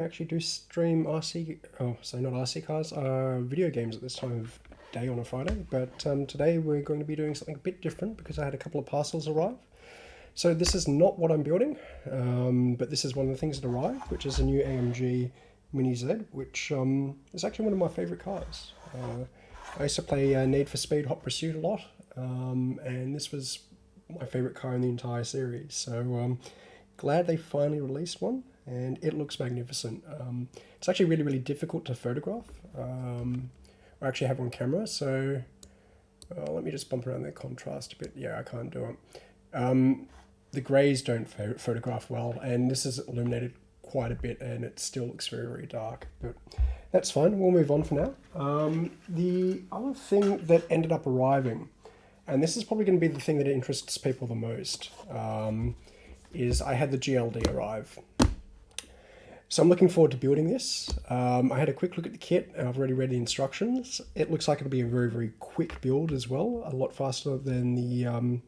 actually do stream RC, oh, sorry, not RC cars, uh, video games at this time of day on a Friday. But um, today we're going to be doing something a bit different because I had a couple of parcels arrive. So this is not what I'm building, um, but this is one of the things that arrived, which is a new AMG Mini Z, which um, is actually one of my favorite cars. Uh, I used to play uh, Need for Speed Hot Pursuit a lot, um, and this was my favorite car in the entire series. So um, glad they finally released one and it looks magnificent. Um, it's actually really, really difficult to photograph um, or actually have on camera. So let me just bump around the contrast a bit. Yeah, I can't do it. Um, the grays don't ph photograph well, and this is illuminated quite a bit, and it still looks very, very dark. But that's fine. We'll move on for now. Um, the other thing that ended up arriving, and this is probably going to be the thing that interests people the most, um, is I had the GLD arrive. So I'm looking forward to building this. Um, I had a quick look at the kit and I've already read the instructions. It looks like it'll be a very, very quick build as well, a lot faster than the, um,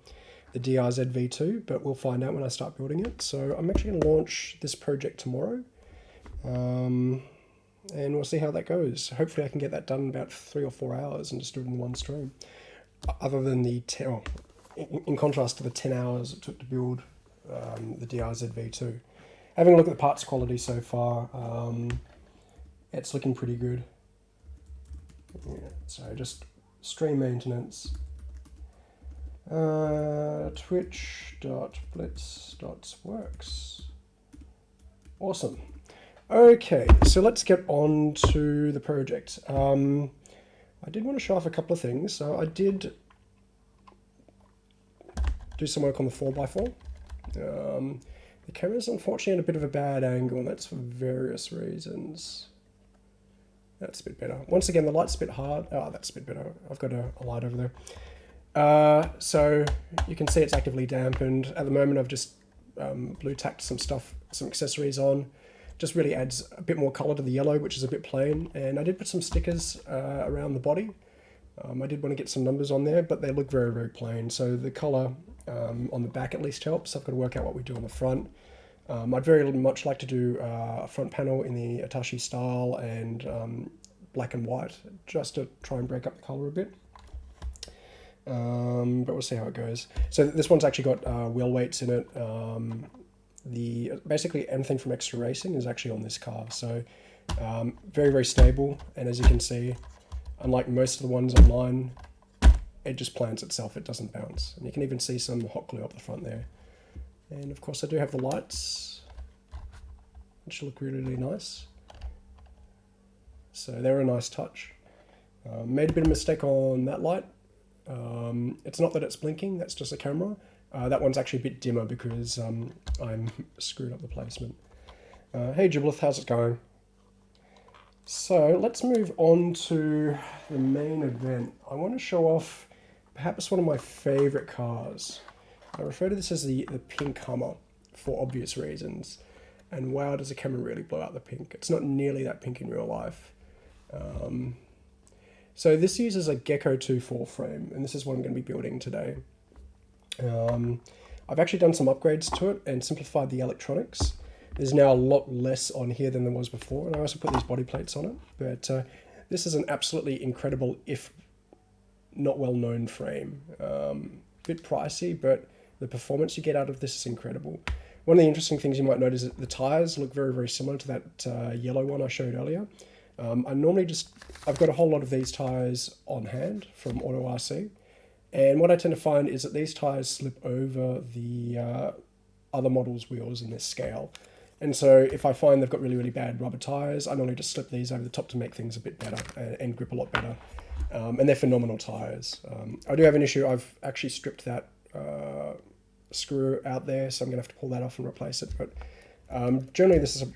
the DRZ V2, but we'll find out when I start building it. So I'm actually going to launch this project tomorrow. Um, and we'll see how that goes. Hopefully I can get that done in about three or four hours and just do it in one stream. Other than the 10, oh, in, in, contrast to the 10 hours it took to build um, the DRZ V2 having a look at the parts quality so far, um, it's looking pretty good. Yeah, so just stream maintenance. Uh, twitch.blitz.works. Awesome. Okay, so let's get on to the project. Um, I did want to show off a couple of things. So I did do some work on the 4x4. Um, the camera's unfortunately at a bit of a bad angle, and that's for various reasons. That's a bit better. Once again, the light's a bit hard. Oh, that's a bit better. I've got a, a light over there. Uh, so you can see it's actively dampened. At the moment, I've just um, blue tacked some stuff, some accessories on. Just really adds a bit more color to the yellow, which is a bit plain. And I did put some stickers uh, around the body. Um, I did want to get some numbers on there, but they look very, very plain. So the color um, on the back at least helps. I've got to work out what we do on the front. Um, I'd very much like to do uh, a front panel in the Atashi style and um, black and white, just to try and break up the color a bit. Um, but we'll see how it goes. So this one's actually got uh, wheel weights in it. Um, the Basically anything from Extra Racing is actually on this car. So um, very, very stable. And as you can see, unlike most of the ones online, it just plants itself, it doesn't bounce. And you can even see some hot glue up the front there. And of course I do have the lights, which look really, really nice. So they're a nice touch. Uh, made a bit of mistake on that light. Um, it's not that it's blinking, that's just a camera. Uh, that one's actually a bit dimmer because um, I'm screwed up the placement. Uh, hey Giblith, how's it going? So let's move on to the main event. I want to show off perhaps one of my favorite cars. I refer to this as the, the pink Hummer for obvious reasons. And wow, does the camera really blow out the pink. It's not nearly that pink in real life. Um, so this uses a Gecko 2 4 frame, and this is what I'm going to be building today. Um, I've actually done some upgrades to it and simplified the electronics. There's now a lot less on here than there was before, and I also put these body plates on it. But uh, this is an absolutely incredible, if not well known frame. Um, bit pricey, but the performance you get out of this is incredible. One of the interesting things you might notice is that the tires look very, very similar to that uh, yellow one I showed earlier. Um, I normally just, I've got a whole lot of these tires on hand from Auto RC. And what I tend to find is that these tires slip over the uh, other models' wheels in this scale. And so if I find they've got really, really bad rubber tires, I normally just slip these over the top to make things a bit better and, and grip a lot better. Um, and they're phenomenal tires. Um, I do have an issue. I've actually stripped that uh, screw out there, so I'm gonna have to pull that off and replace it. But um, generally, this is a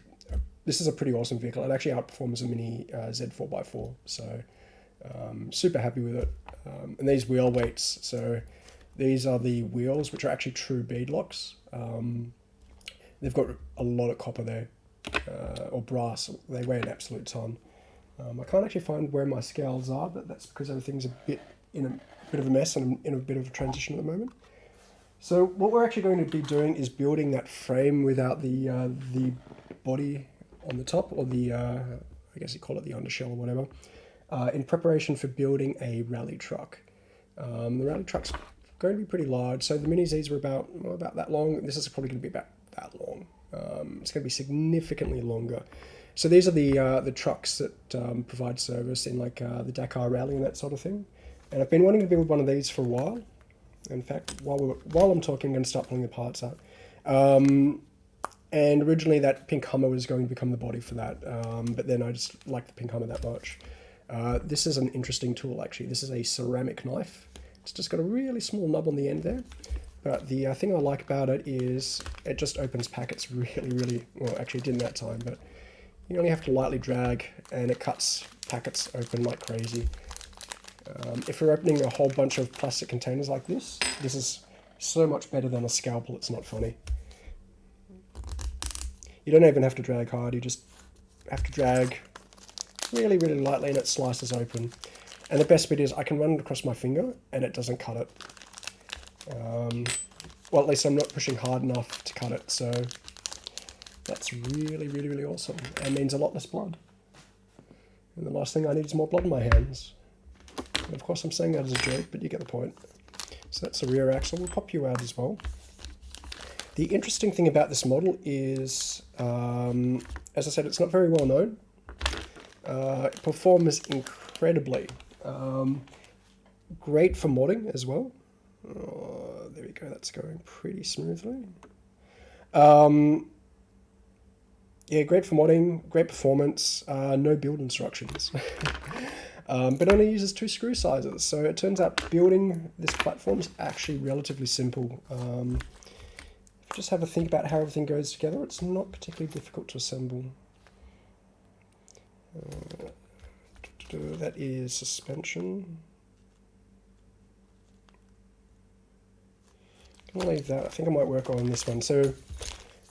this is a pretty awesome vehicle. It actually outperforms a Mini uh, Z4x4, so um, super happy with it. Um, and these wheel weights, so these are the wheels, which are actually true beadlocks. Um, they've got a lot of copper there, uh, or brass. They weigh an absolute ton. Um, I can't actually find where my scales are, but that's because everything's a bit in a bit of a mess and I'm in a bit of a transition at the moment. So what we're actually going to be doing is building that frame without the uh, the body on the top, or the, uh, I guess you call it the undershell or whatever, uh, in preparation for building a rally truck. Um, the rally truck's going to be pretty large, so the Mini Zs were about, well, about that long. This is probably going to be about that long. Um, it's going to be significantly longer. So these are the uh, the trucks that um, provide service in like uh, the Dakar Rally and that sort of thing. And I've been wanting to build one of these for a while. In fact, while we're, while I'm talking, I'm going to start pulling the parts out. Um, and originally that pink Hummer was going to become the body for that, um, but then I just like the pink Hummer that much. Uh, this is an interesting tool actually. This is a ceramic knife. It's just got a really small nub on the end there. But the uh, thing I like about it is it just opens packets really, really, well actually it didn't that time, but you only have to lightly drag and it cuts packets open like crazy. Um, if you're opening a whole bunch of plastic containers like this, this is so much better than a scalpel, it's not funny. You don't even have to drag hard, you just have to drag really, really lightly and it slices open. And the best bit is I can run it across my finger and it doesn't cut it. Um, well, at least I'm not pushing hard enough to cut it, so that's really, really, really awesome. And means a lot less blood. And the last thing I need is more blood in my hands. And of course I'm saying that as a joke, but you get the point. So that's the rear axle. We'll pop you out as well. The interesting thing about this model is, um, as I said, it's not very well known. Uh, it performs incredibly. Um, great for modding as well. Oh, there we go, that's going pretty smoothly. Um, yeah, great for modding, great performance, uh, no build instructions. um, but only uses two screw sizes. So it turns out building this platform is actually relatively simple. Um, just have a think about how everything goes together. It's not particularly difficult to assemble. Uh, that is suspension. I'll leave that. I think I might work on this one. So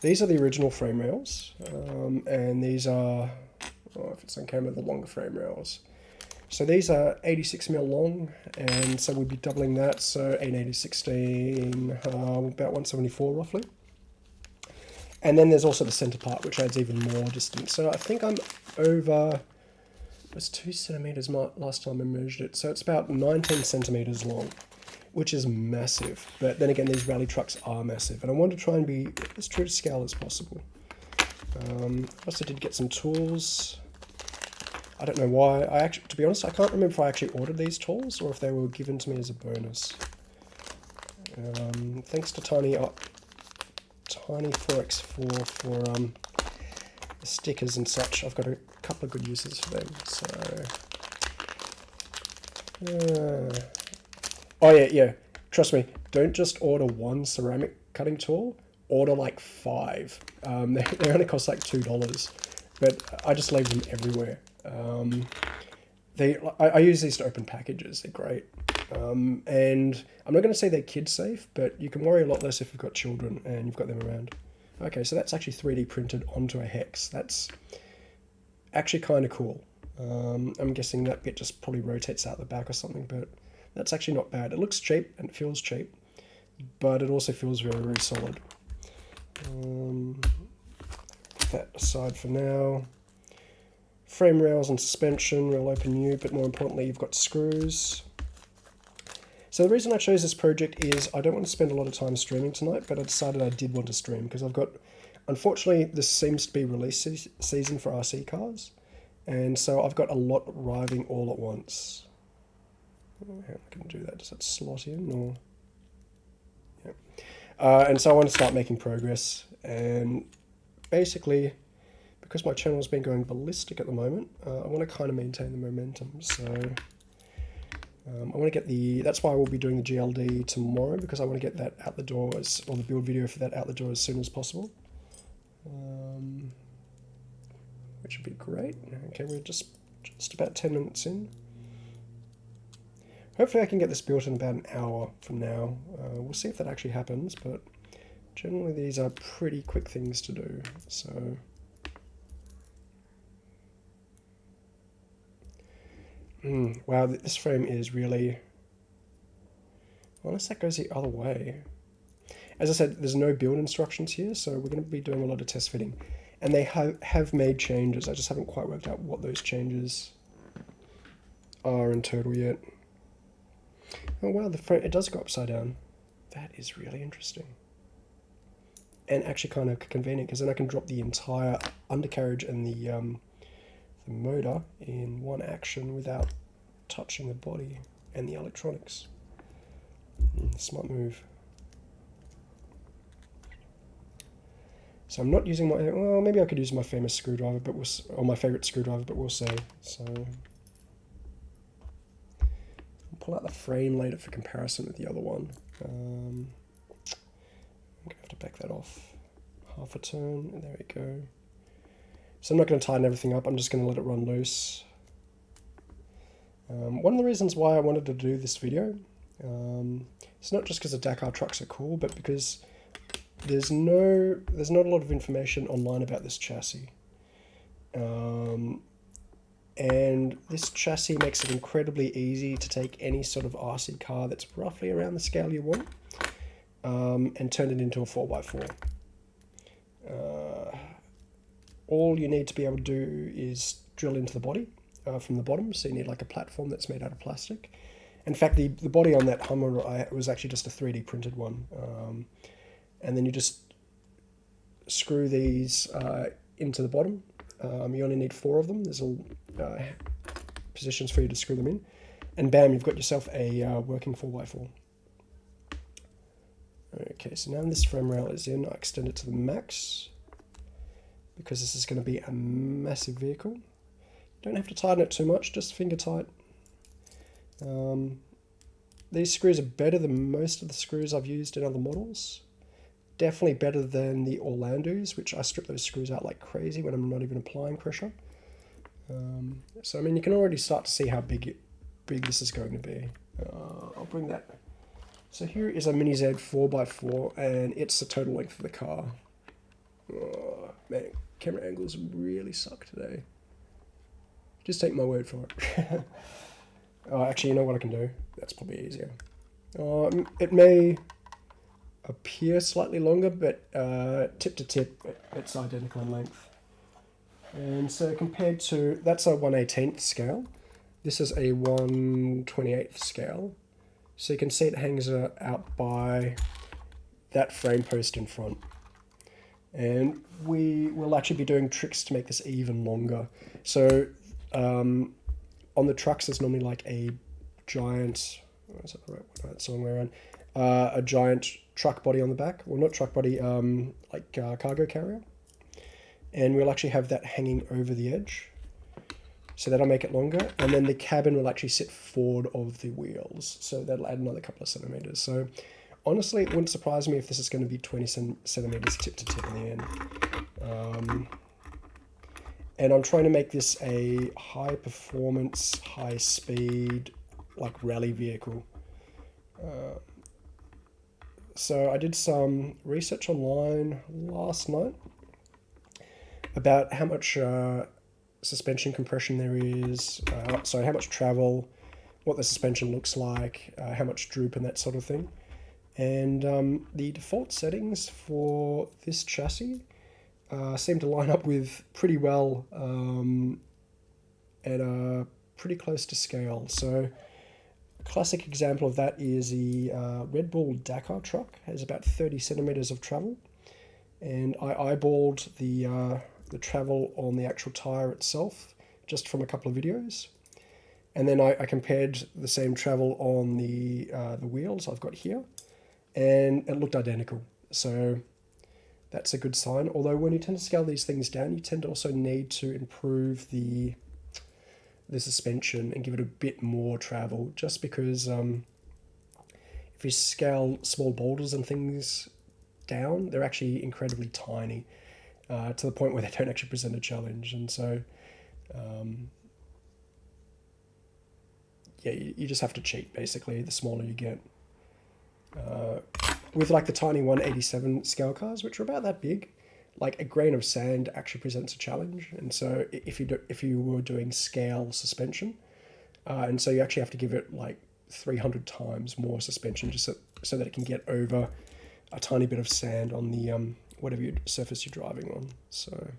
these are the original frame rails, um, and these are, oh, if it's on camera, the longer frame rails. So these are 86 mil long, and so we'd be doubling that, so 880 16, uh, about 174 roughly. And then there's also the center part, which adds even more distance. So I think I'm over, it was two centimeters last time I measured it, so it's about 19 centimeters long which is massive. But then again, these rally trucks are massive, and I want to try and be as true to scale as possible. Um, I also did get some tools. I don't know why. I actually, to be honest, I can't remember if I actually ordered these tools or if they were given to me as a bonus. Um, thanks to Tiny uh, Tiny 4x4 for um, the stickers and such. I've got a couple of good uses for them. So. Uh, Oh yeah, yeah. Trust me. Don't just order one ceramic cutting tool. Order like five. Um, they, they only cost like two dollars, but I just leave them everywhere. Um, they I, I, use these to open packages. They're great. Um, and I'm not going to say they're kid safe, but you can worry a lot less if you've got children and you've got them around. Okay, so that's actually 3D printed onto a hex. That's actually kind of cool. Um, I'm guessing that bit just probably rotates out the back or something, but that's actually not bad. It looks cheap and it feels cheap, but it also feels very, very solid. Um, that aside for now. Frame rails and suspension, rail open new, but more importantly, you've got screws. So the reason I chose this project is I don't want to spend a lot of time streaming tonight, but I decided I did want to stream because I've got, unfortunately, this seems to be release season for RC cars. And so I've got a lot arriving all at once. How can I do that? Does that slot in or? Yeah. Uh, and so I want to start making progress and basically because my channel has been going ballistic at the moment, uh, I want to kind of maintain the momentum. So um, I want to get the, that's why I will be doing the GLD tomorrow because I want to get that out the door as, or the build video for that out the door as soon as possible. Um, which would be great. Okay, we're just, just about 10 minutes in. Hopefully I can get this built in about an hour from now. Uh, we'll see if that actually happens, but generally these are pretty quick things to do. So mm, wow, this frame is really, unless that goes the other way. As I said, there's no build instructions here, so we're going to be doing a lot of test fitting. and they have have made changes. I just haven't quite worked out what those changes are in total yet. Oh wow, the it does go upside down. That is really interesting. And actually kind of convenient because then I can drop the entire undercarriage and the um, the motor in one action without touching the body and the electronics. Mm, smart move. So I'm not using my, well, maybe I could use my famous screwdriver, but we'll, or my favorite screwdriver, but we'll see. So pull out the frame later for comparison with the other one. Um, I'm gonna have to back that off half a turn, and there we go. So I'm not going to tighten everything up, I'm just going to let it run loose. Um, one of the reasons why I wanted to do this video, um, it's not just because the Dakar trucks are cool, but because there's no, there's not a lot of information online about this chassis. Um, and this chassis makes it incredibly easy to take any sort of RC car that's roughly around the scale you want um, and turn it into a 4x4. Uh, all you need to be able to do is drill into the body uh, from the bottom. So you need like a platform that's made out of plastic. In fact, the, the body on that Hummer I, was actually just a 3D printed one. Um, and then you just screw these uh, into the bottom. Um, you only need four of them. There's all uh, positions for you to screw them in. And bam, you've got yourself a uh, working 4x4. Okay, so now this frame rail is in, I extend it to the max because this is going to be a massive vehicle. Don't have to tighten it too much, just finger tight. Um, these screws are better than most of the screws I've used in other models. Definitely better than the Orlandoos, which I strip those screws out like crazy when I'm not even applying pressure. Um, so I mean, you can already start to see how big it, big this is going to be. Uh, I'll bring that. So here is a Mini Z 4x4, and it's the total length of the car. Oh, man, camera angles really suck today. Just take my word for it. oh, actually, you know what I can do? That's probably easier. Um, it may appear slightly longer, but uh, tip to tip, it's identical in length. And so compared to, that's a 1 18th scale. This is a 1 28th scale. So you can see it hangs uh, out by that frame post in front. And we will actually be doing tricks to make this even longer. So um, on the trucks, there's normally like a giant, is that the right one? It's the wrong way around. Uh, a giant truck body on the back. Well, not truck body, um, like uh, cargo carrier. And we'll actually have that hanging over the edge. So that'll make it longer. And then the cabin will actually sit forward of the wheels. So that'll add another couple of centimeters. So honestly, it wouldn't surprise me if this is going to be 20 centimeters tip to tip in the end. Um, and I'm trying to make this a high performance, high speed, like rally vehicle. Uh, so I did some research online last night about how much uh, suspension compression there is, uh, sorry, how much travel, what the suspension looks like, uh, how much droop and that sort of thing. And um, the default settings for this chassis uh, seem to line up with pretty well um, and pretty close to scale. So classic example of that is the uh, Red Bull Dakar truck has about 30 centimeters of travel. And I eyeballed the, uh, the travel on the actual tire itself just from a couple of videos. And then I, I compared the same travel on the, uh, the wheels I've got here and it looked identical. So that's a good sign. Although when you tend to scale these things down, you tend to also need to improve the the suspension and give it a bit more travel just because um, if you scale small boulders and things down, they're actually incredibly tiny uh, to the point where they don't actually present a challenge. And so, um, yeah, you, you just have to cheat basically the smaller you get. Uh, with like the tiny 187 scale cars, which are about that big, like a grain of sand actually presents a challenge. And so if you do, if you were doing scale suspension, uh, and so you actually have to give it like 300 times more suspension just so, so that it can get over a tiny bit of sand on the um, whatever your surface you're driving on. So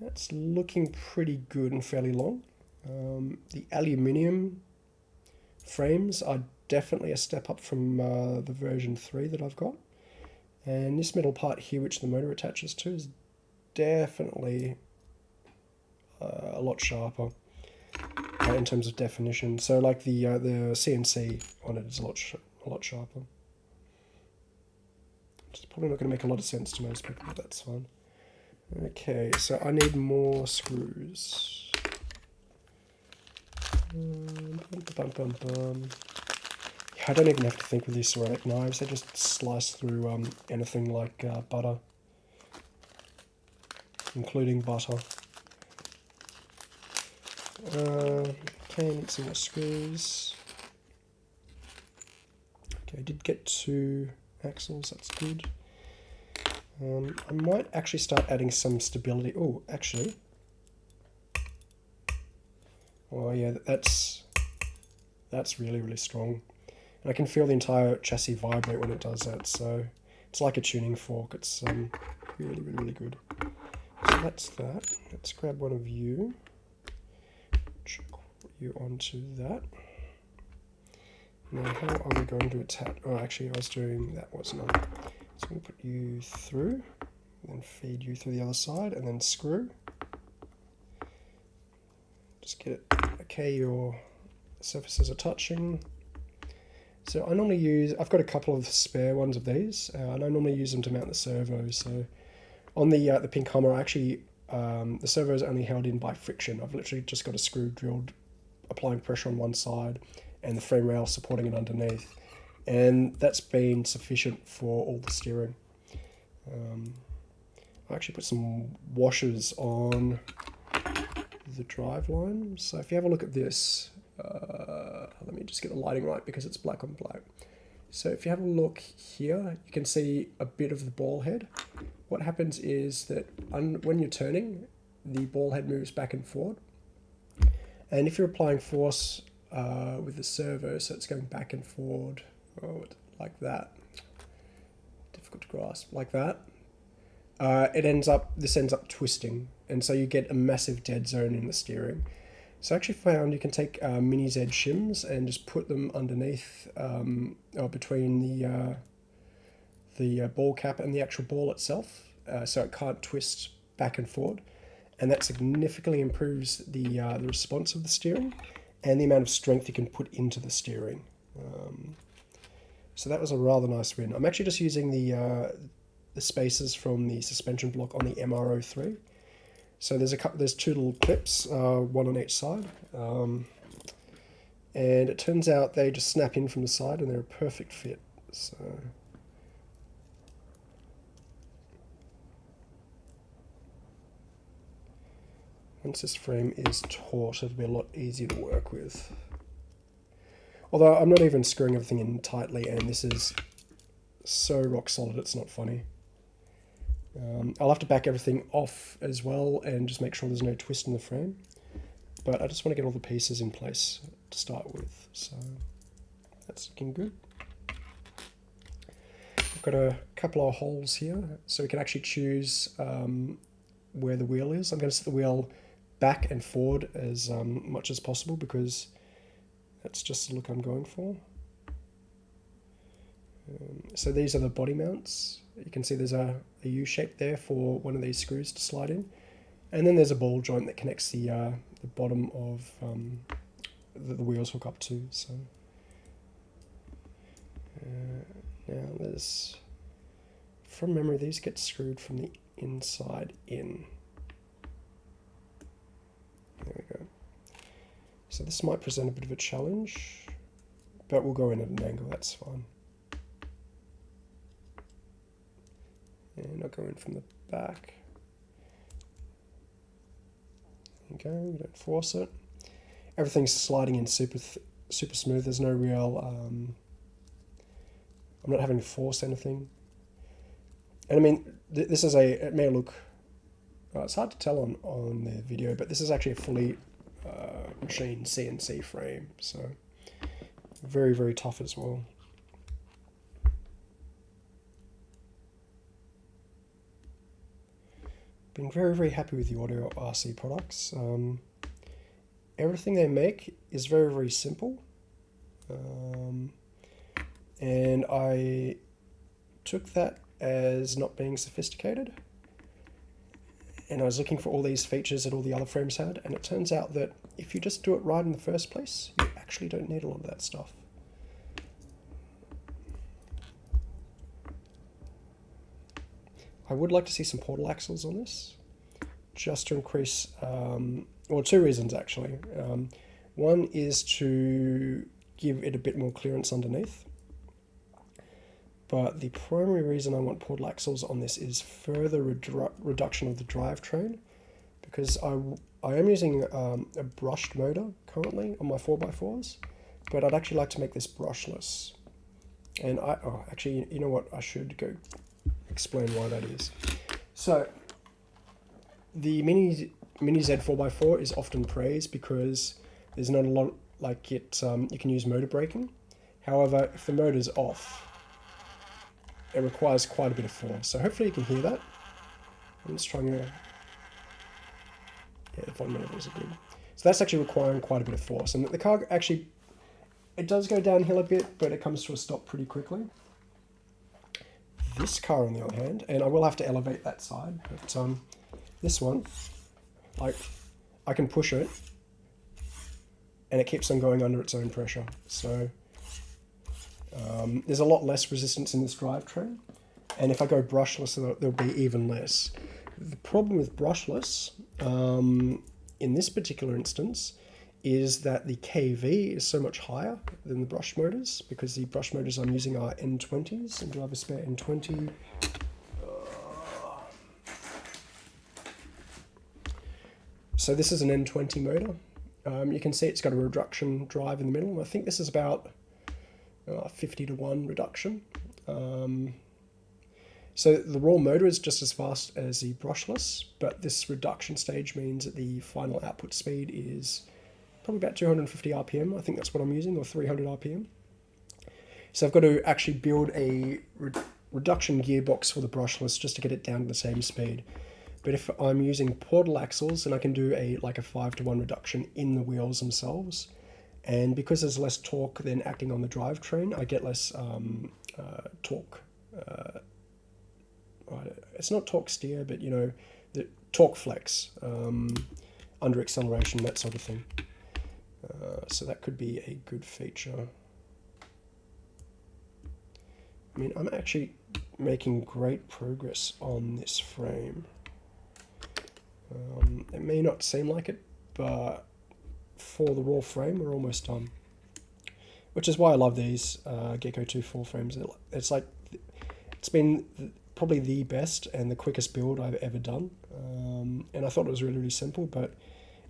that's looking pretty good and fairly long. Um, the aluminium frames are definitely a step up from uh, the version 3 that I've got. And this metal part here, which the motor attaches to, is definitely uh, a lot sharper uh, in terms of definition. So like the uh, the CNC on it is a lot a lot sharper. It's probably not going to make a lot of sense to most people, but that's fine. Okay, so I need more screws. Um, bum, bum, bum, I don't even have to think with these ceramic knives. They just slice through um, anything like uh, butter, including butter. Uh, okay, need some more screws. Okay, I did get two axles, that's good. Um, I might actually start adding some stability. Oh, actually. Oh yeah, that's that's really, really strong. And I can feel the entire chassis vibrate when it does that, so it's like a tuning fork. It's um, really, really, really good. So that's that. Let's grab one of you you onto that. Now how are we going to attach, oh actually I was doing, that was not. So we put you through, then feed you through the other side and then screw. Just get it, okay your surfaces are touching. So I normally use, I've got a couple of spare ones of these, uh, and I normally use them to mount the servo. So on the uh, the pink Hummer, I actually, um, the servo is only held in by friction. I've literally just got a screw drilled applying pressure on one side and the frame rail supporting it underneath. And that's been sufficient for all the steering. Um, I actually put some washers on the drive line. So if you have a look at this, uh, let me just get the lighting right because it's black on black. So if you have a look here, you can see a bit of the ball head. What happens is that when you're turning, the ball head moves back and forward. And if you're applying force uh, with the servo, so it's going back and forward, oh, like that, difficult to grasp, like that, uh, it ends up, this ends up twisting. And so you get a massive dead zone in the steering. So I actually found you can take uh, mini Z shims and just put them underneath um, or between the uh, the uh, ball cap and the actual ball itself, uh, so it can't twist back and forward and that significantly improves the, uh, the response of the steering and the amount of strength you can put into the steering. Um, so that was a rather nice win. I'm actually just using the, uh, the spacers from the suspension block on the MR03. So there's a couple, there's two little clips, uh, one on each side. Um, and it turns out they just snap in from the side and they're a perfect fit. So Once this frame is taut, it'll be a lot easier to work with. Although I'm not even screwing everything in tightly, and this is so rock solid, it's not funny. Um, I'll have to back everything off as well and just make sure there's no twist in the frame. But I just want to get all the pieces in place to start with, so that's looking good. I've got a couple of holes here, so we can actually choose um, where the wheel is. I'm going to set the wheel back and forward as um, much as possible because that's just the look I'm going for. Um, so these are the body mounts. You can see there's a, a U shape there for one of these screws to slide in. And then there's a ball joint that connects the, uh, the bottom of um, that the wheels hook up to. So uh, now there's, from memory, these get screwed from the inside in. There we go. So this might present a bit of a challenge, but we'll go in at an angle, that's fine. And I'll go in from the back. There we go, we don't force it. Everything's sliding in super super smooth, there's no real, um, I'm not having to force anything. And I mean, th this is a, it may look uh, it's hard to tell on, on the video, but this is actually a fully uh, CNC frame, so very, very tough as well. Been very, very happy with the Audio RC products. Um, everything they make is very, very simple. Um, and I took that as not being sophisticated. And I was looking for all these features that all the other frames had, and it turns out that if you just do it right in the first place, you actually don't need a lot of that stuff. I would like to see some portal axles on this, just to increase, um, two reasons actually. Um, one is to give it a bit more clearance underneath. But the primary reason I want portal axles on this is further redu reduction of the drivetrain because I, I am using um, a brushed motor currently on my 4x4s, but I'd actually like to make this brushless. And I, oh, actually, you know what? I should go explain why that is. So, the Mini, Mini Z 4x4 is often praised because there's not a lot, like it, um, you can use motor braking. However, if the motor's off, it requires quite a bit of force. So hopefully you can hear that. I'm just trying to... Yeah, the fundamentals are good. So that's actually requiring quite a bit of force. And the car actually, it does go downhill a bit, but it comes to a stop pretty quickly. This car, on the other hand, and I will have to elevate that side, but um, this one, like, I can push it, and it keeps on going under its own pressure. So um, there's a lot less resistance in this drivetrain, and if I go brushless, there'll, be even less. The problem with brushless, um, in this particular instance, is that the KV is so much higher than the brush motors, because the brush motors I'm using are N20s, and do I have a spare N20? So this is an N20 motor. Um, you can see it's got a reduction drive in the middle. I think this is about uh, 50 to 1 reduction. Um, so the raw motor is just as fast as the brushless, but this reduction stage means that the final output speed is probably about 250 RPM. I think that's what I'm using, or 300 RPM. So I've got to actually build a re reduction gearbox for the brushless just to get it down to the same speed. But if I'm using portal axles, then I can do a like a 5 to 1 reduction in the wheels themselves. And because there's less torque than acting on the drivetrain, I get less um, uh, torque. Uh, it's not torque steer, but you know, the torque flex um, under acceleration, that sort of thing. Uh, so that could be a good feature. I mean, I'm actually making great progress on this frame. Um, it may not seem like it, but for the raw frame, we're almost done. Which is why I love these uh, Gecko 2 full frames. It's like, it's been probably the best and the quickest build I've ever done. Um, and I thought it was really, really simple, but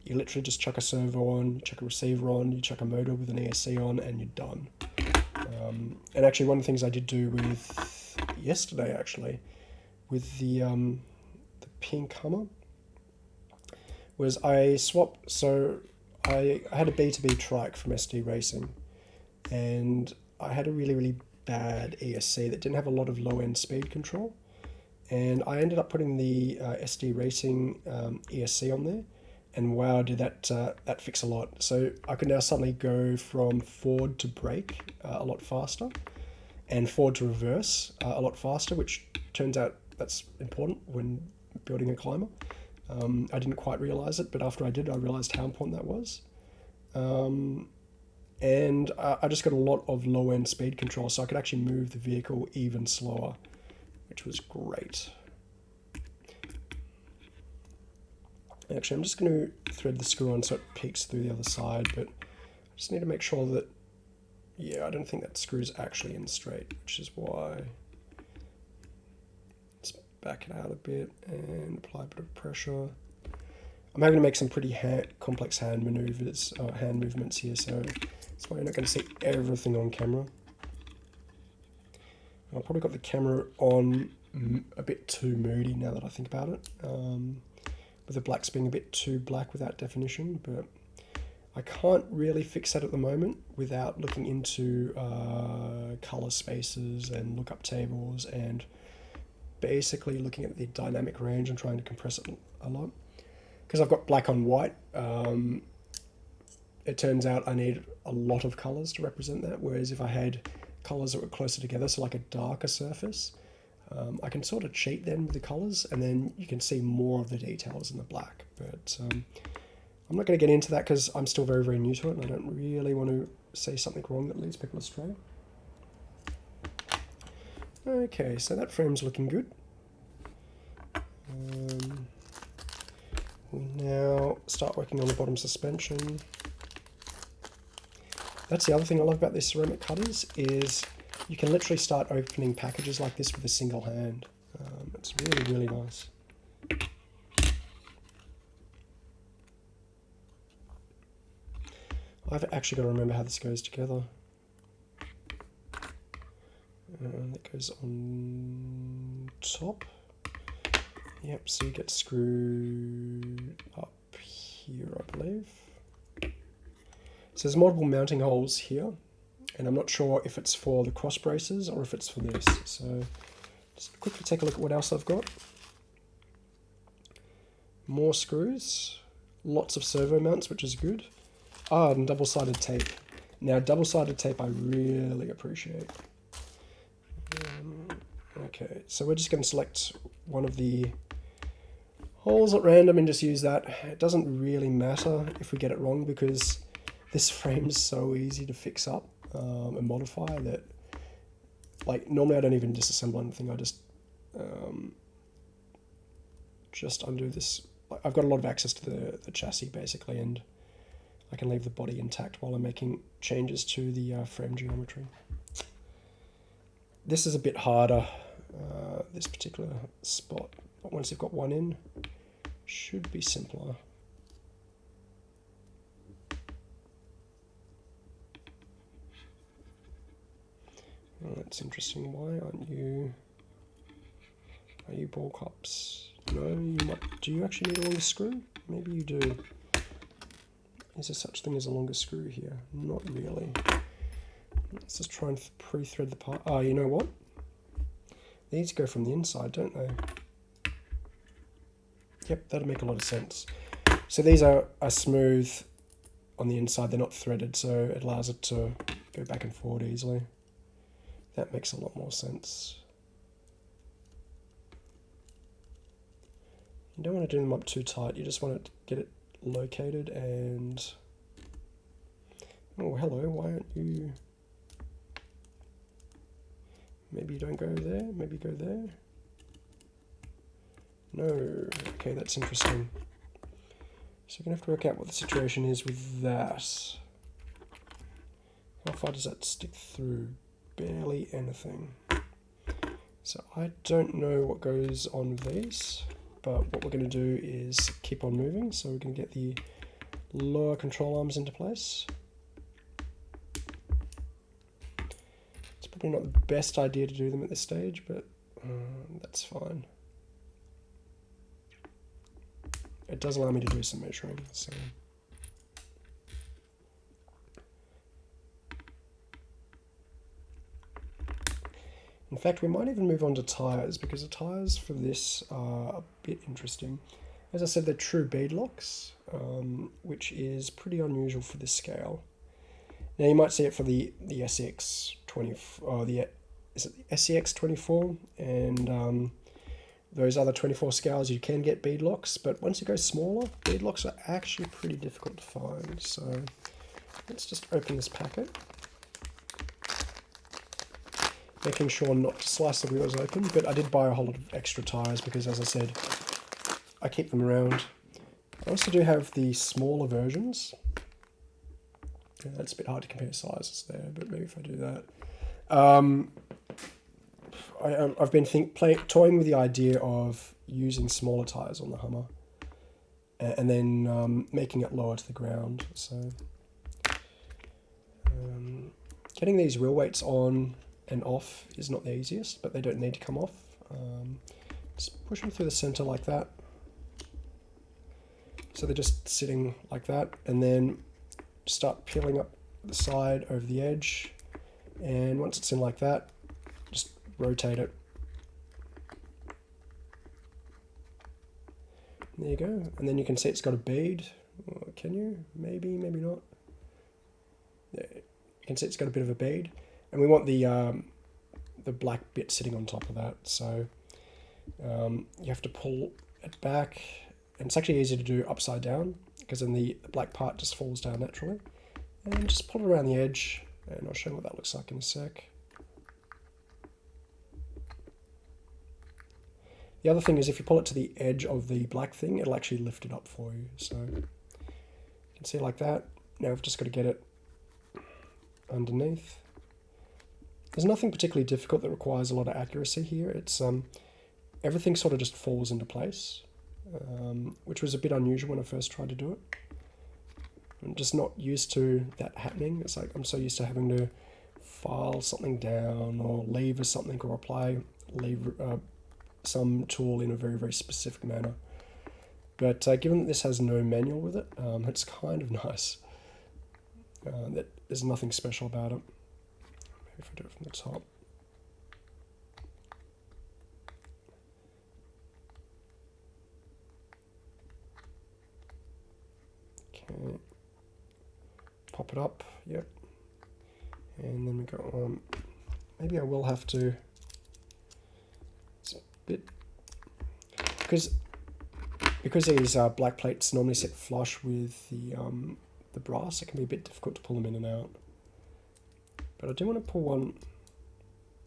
you literally just chuck a servo on, chuck a receiver on, you chuck a motor with an ESC on, and you're done. Um, and actually, one of the things I did do with yesterday, actually, with the um, the pink Hummer, was I swapped. So I, I had a B2B trike from SD Racing and I had a really, really bad ESC that didn't have a lot of low end speed control. And I ended up putting the uh, SD Racing um, ESC on there. And wow, did that uh, that fix a lot. So I could now suddenly go from forward to brake uh, a lot faster and forward to reverse uh, a lot faster, which turns out that's important when building a climber. Um, I didn't quite realize it, but after I did, I realized how important that was. Um, and I, I just got a lot of low end speed control, so I could actually move the vehicle even slower, which was great. Actually, I'm just going to thread the screw on so it peeks through the other side, but I just need to make sure that, yeah, I don't think that screw is actually in straight, which is why Let's back it out a bit and apply a bit of pressure. I'm having to make some pretty hand, complex hand maneuvers, uh, hand movements here, so that's why you're not going to see everything on camera. I've probably got the camera on a bit too moody now that I think about it, um, with the blacks being a bit too black without definition, but I can't really fix that at the moment without looking into uh, color spaces and lookup tables and basically looking at the dynamic range and trying to compress it a lot. Because I've got black on white, um, it turns out I need a lot of colors to represent that, whereas if I had colors that were closer together, so like a darker surface, um, I can sort of cheat then with the colors and then you can see more of the details in the black. But um, I'm not going to get into that because I'm still very, very new to it and I don't really want to say something wrong that leads people astray. Okay, so that frame's looking good. Um, we now start working on the bottom suspension. That's the other thing I love about these ceramic cutters is you can literally start opening packages like this with a single hand. Um, it's really, really nice. I've actually got to remember how this goes together. And that goes on top. Yep, so you get screwed up here, I believe. So there's multiple mounting holes here, and I'm not sure if it's for the cross braces or if it's for this. So just quickly take a look at what else I've got. More screws, lots of servo mounts, which is good. Ah, and double-sided tape. Now, double-sided tape I really appreciate. Um, okay, so we're just going to select one of the holes at random and just use that. It doesn't really matter if we get it wrong because this frame's so easy to fix up um, modify that like normally I don't even disassemble anything. I just um, just undo this. I've got a lot of access to the, the chassis basically and I can leave the body intact while I'm making changes to the uh, frame geometry. This is a bit harder, uh, this particular spot, but once you've got one in, should be simpler. That's interesting. Why aren't you... Are you ball cups? No, you might... Do you actually need a longer screw? Maybe you do. Is there such thing as a longer screw here? Not really. Let's just try and pre-thread the part. Oh, you know what? These go from the inside, don't they? Yep, that'll make a lot of sense. So these are, are smooth on the inside, they're not threaded, so it allows it to go back and forward easily. That makes a lot more sense. You don't want to do them up too tight, you just want to get it located and... Oh, hello, why aren't you... Maybe you don't go there, maybe go there. No, okay, that's interesting. So we're going to have to work out what the situation is with that. How far does that stick through? Barely anything. So I don't know what goes on with these but what we're going to do is keep on moving. So we're going to get the lower control arms into place. It's probably not the best idea to do them at this stage, but uh, that's fine. It does allow me to do some measuring. So. In fact, we might even move on to tyres because the tyres for this are a bit interesting. As I said, they're true beadlocks, um, which is pretty unusual for this scale. Now you might see it for the the SX 20 or the is it the SCX 24 and um, those other 24 scales you can get beadlocks, but once you go smaller, beadlocks are actually pretty difficult to find. So let's just open this packet making sure not to slice the wheels open, but I did buy a whole lot of extra tyres because as I said, I keep them around. I also do have the smaller versions. Yeah, that's a bit hard to compare sizes there, but maybe if I do that. Um, I, have um, been think, play, toying with the idea of using smaller tyres on the Hummer and, and then um, making it lower to the ground. So um, getting these wheel weights on and off is not the easiest, but they don't need to come off. Um, just push them through the center like that. So they're just sitting like that, and then start peeling up the side over the edge. And once it's in like that, just rotate it. There you go. And then you can see it's got a bead. Can you? Maybe, maybe not. You can see it's got a bit of a bead. And we want the, um, the black bit sitting on top of that. So um, you have to pull it back. And it's actually easy to do upside down because then the, the black part just falls down naturally. And just pull it around the edge. And I'll show you what that looks like in a sec. The other thing is if you pull it to the edge of the black thing, it'll actually lift it up for you. So you can see like that. Now I've just got to get it underneath. There's nothing particularly difficult that requires a lot of accuracy here. It's um, everything sort of just falls into place, um, which was a bit unusual when I first tried to do it. I'm just not used to that happening. It's like I'm so used to having to file something down or lever something or apply leave uh, some tool in a very, very specific manner. But uh, given that this has no manual with it, um, it's kind of nice. Uh, that there's nothing special about it. If I do it from the top. Okay. Pop it up, yep. And then we go on. Maybe I will have to It's a bit because because these uh, black plates normally sit flush with the um, the brass, it can be a bit difficult to pull them in and out. But I do want to pull one.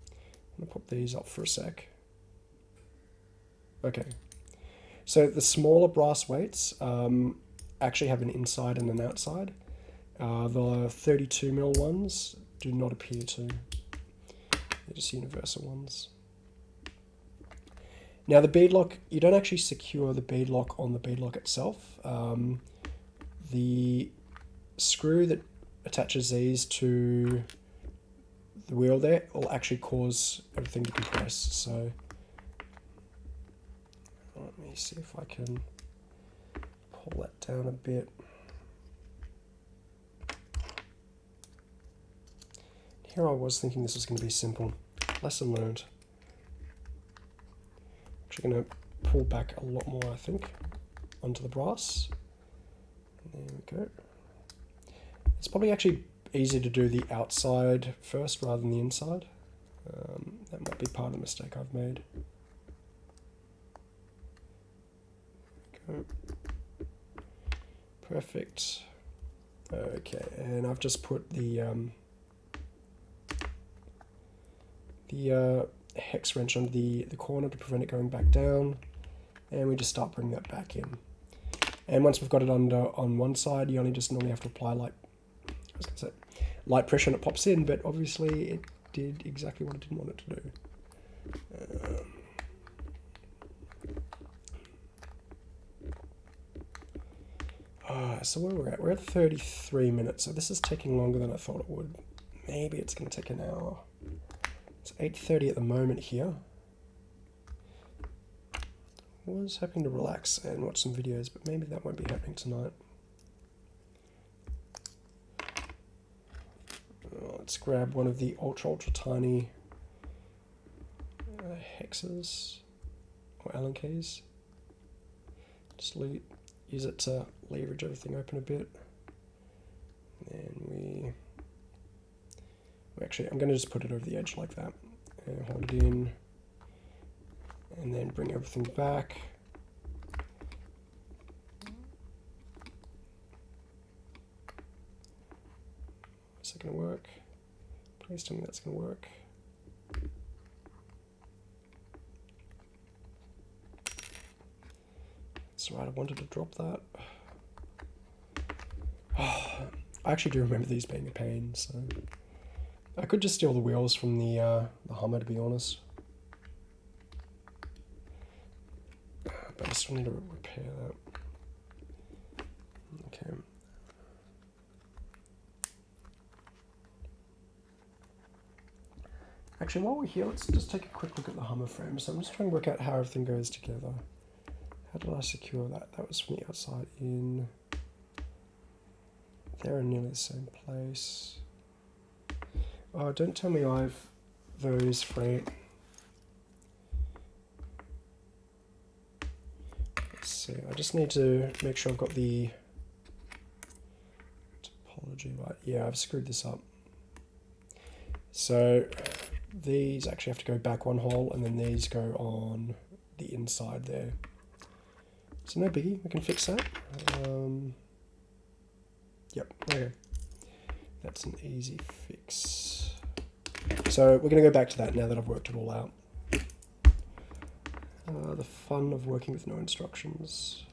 I'm gonna pop these up for a sec. Okay, so the smaller brass weights um, actually have an inside and an outside. Uh, the 32 mil ones do not appear to. They're just universal ones. Now the bead lock, you don't actually secure the bead lock on the bead lock itself. Um, the screw that attaches these to the wheel there will actually cause everything to compress. So let me see if I can pull that down a bit. Here I was thinking this was going to be simple. Lesson learned actually going to pull back a lot more, I think, onto the brass. There we go. It's probably actually easier to do the outside first rather than the inside. Um, that might be part of the mistake I've made. Go. Perfect. Okay, and I've just put the um, the uh, hex wrench under the, the corner to prevent it going back down. And we just start bringing that back in. And once we've got it under on one side, you only just normally have to apply like I was say, light pressure and it pops in, but obviously it did exactly what I didn't want it to do. Um, uh, so where we're at, we're at 33 minutes, so this is taking longer than I thought it would. Maybe it's going to take an hour. It's 8.30 at the moment here. Was hoping to relax and watch some videos, but maybe that won't be happening tonight. Let's grab one of the ultra, ultra tiny uh, hexes or Allen keys. Just use it to leverage everything open a bit. And we Actually, I'm going to just put it over the edge like that. And hold it in. And then bring everything back. Is that going to work? Please tell me that's going to work. Right, I wanted to drop that. Oh, I actually do remember these being a pain, so... I could just steal the wheels from the, uh, the Hummer, to be honest. But I still need to repair that. Okay. Actually, while we're here, let's just take a quick look at the Hummer frame. So I'm just trying to work out how everything goes together. How did I secure that? That was from the outside in. They're in nearly the same place. Oh, don't tell me I've those frame. Let's see, I just need to make sure I've got the topology right. Yeah, I've screwed this up. So these actually have to go back one hole and then these go on the inside there. So no biggie, we can fix that. Um, yep, okay. That's an easy fix. So we're going to go back to that now that I've worked it all out. Uh, the fun of working with no instructions.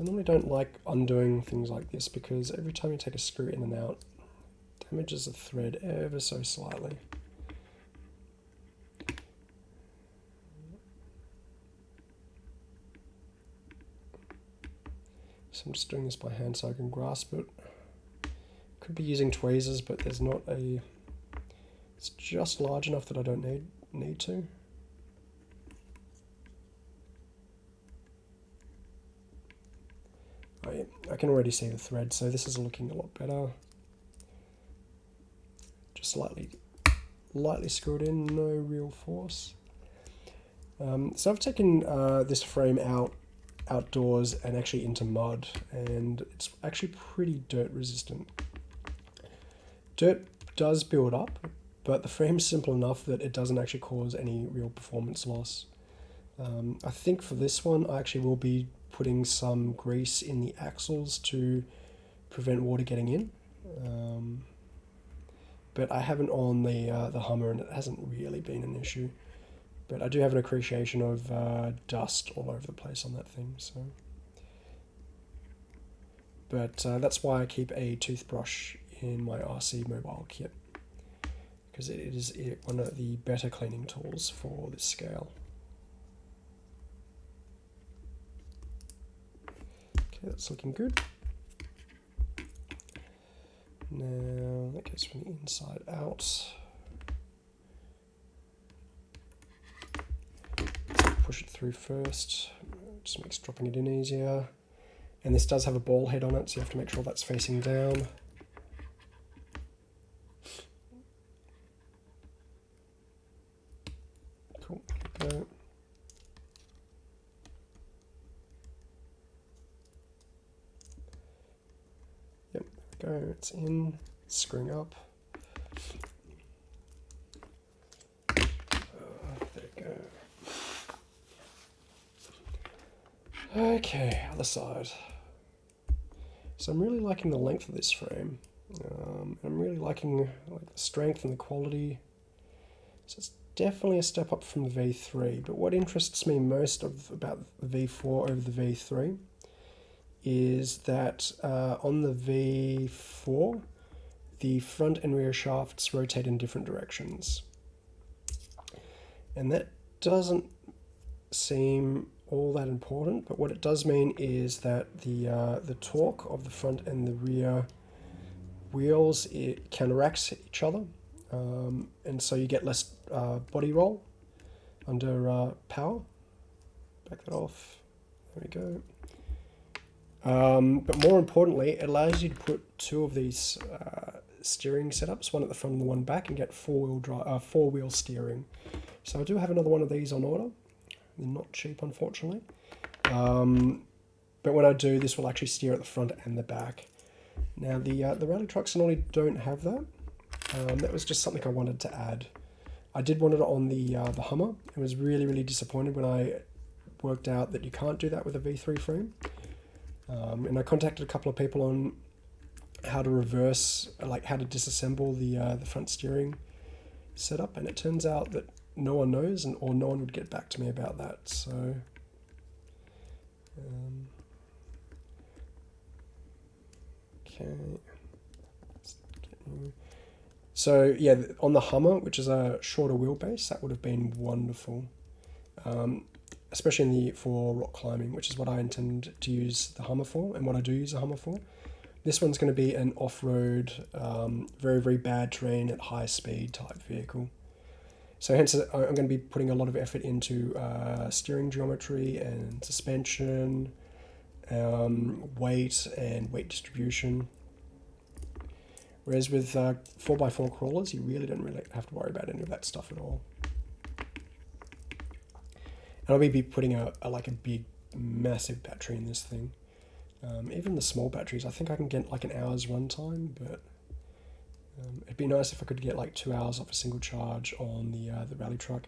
I normally don't like undoing things like this because every time you take a screw in and out, damages the thread ever so slightly. So I'm just doing this by hand so I can grasp it. Could be using tweezers, but there's not a... It's just large enough that I don't need, need to. I, I can already see the thread, so this is looking a lot better. Just slightly, lightly screwed in, no real force. Um, so I've taken uh, this frame out outdoors and actually into mud and it's actually pretty dirt resistant. Dirt does build up but the frame's simple enough that it doesn't actually cause any real performance loss. Um, I think for this one I actually will be putting some grease in the axles to prevent water getting in. Um, but I haven't on the uh, the Hummer and it hasn't really been an issue. But I do have an appreciation of uh, dust all over the place on that thing. So, But uh, that's why I keep a toothbrush in my RC mobile kit. Because it is one of the better cleaning tools for this scale. Okay, that's looking good. Now that goes from the inside out. push it through first. Just makes dropping it in easier. And this does have a ball head on it, so you have to make sure that's facing down. Cool, go. It's in, screwing up. Okay, other side. So I'm really liking the length of this frame. Um, I'm really liking like the strength and the quality. So it's definitely a step up from the V3. But what interests me most of about the V4 over the V3 is that uh, on the V4, the front and rear shafts rotate in different directions. And that doesn't seem all that important, but what it does mean is that the, uh, the torque of the front and the rear wheels it counteracts each other, um, and so you get less uh, body roll under uh, power. Back that off. There we go. Um, but more importantly, it allows you to put two of these uh, steering setups, one at the front and the one back, and get four-wheel drive, uh, four-wheel steering. So I do have another one of these on order. They're not cheap, unfortunately. Um, but when I do, this will actually steer at the front and the back. Now, the, uh, the rally trucks normally don't have that. Um, that was just something I wanted to add. I did want it on the, uh, the Hummer. I was really, really disappointed when I worked out that you can't do that with a V3 frame. Um, and I contacted a couple of people on how to reverse, like how to disassemble the, uh, the front steering setup. And it turns out that no one knows, and or no one would get back to me about that. So. Um, okay. So yeah, on the Hummer, which is a shorter wheelbase, that would have been wonderful, um, especially in the for rock climbing, which is what I intend to use the Hummer for, and what I do use the Hummer for. This one's going to be an off-road, um, very very bad terrain at high speed type vehicle. So hence uh, I'm going to be putting a lot of effort into uh, steering geometry and suspension, um, weight and weight distribution. Whereas with uh, 4x4 crawlers, you really don't really have to worry about any of that stuff at all. I'll be putting a, a like a big, massive battery in this thing. Um, even the small batteries, I think I can get like an hour's runtime, but um, it'd be nice if I could get like two hours off a single charge on the uh, the rally truck.